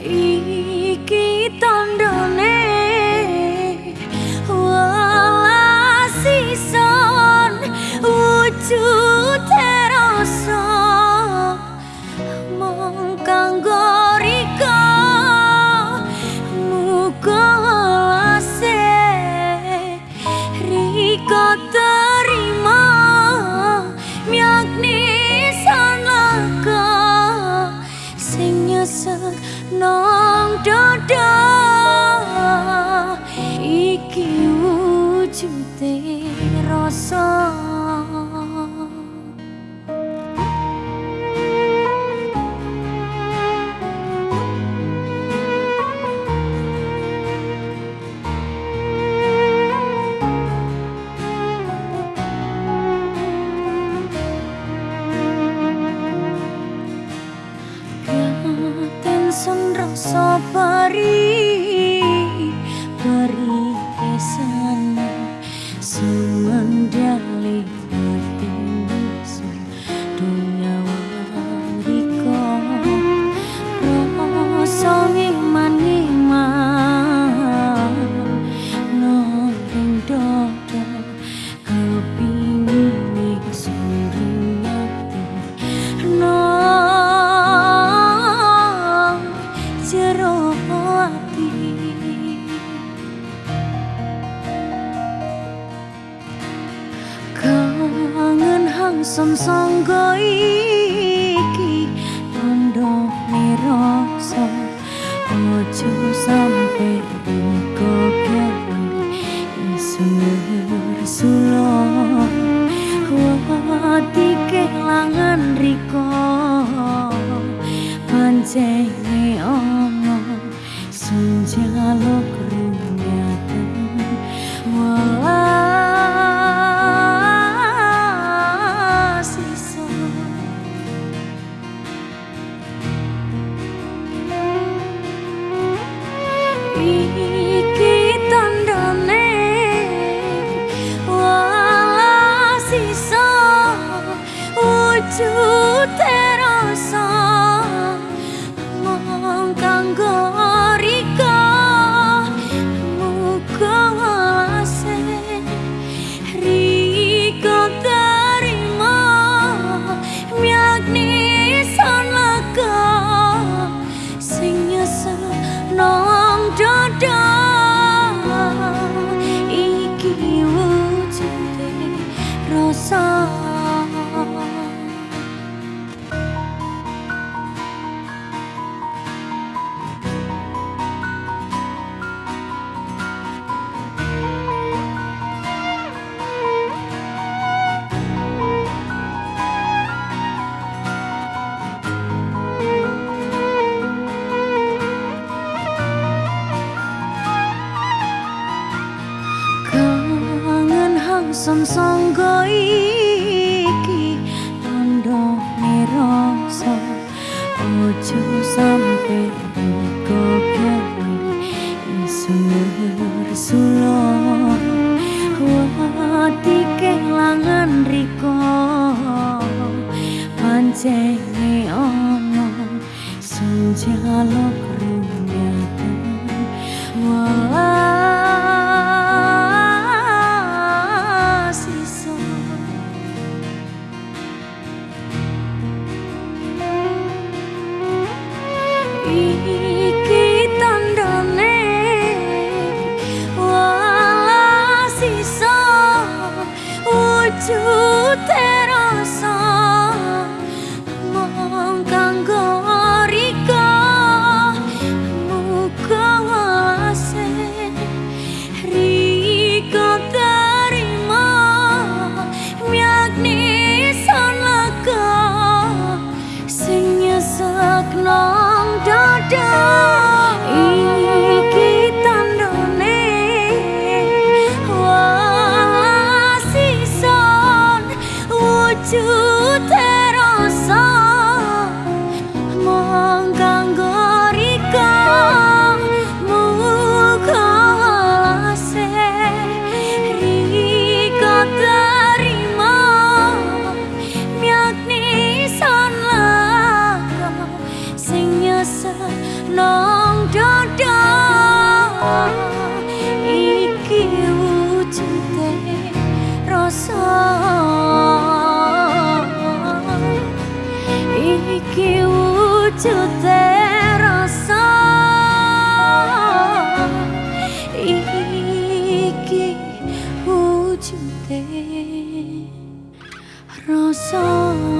iki tandane walasison wujud nong dodo iki wujude rasa som sangga iki tondo nerasa ojo sampe Terima kasih. Som sangga iki tondo nerasa ojo sampe to nong dodo iki wujude rasa. Iki wujude rasa. Iki wujude rasa.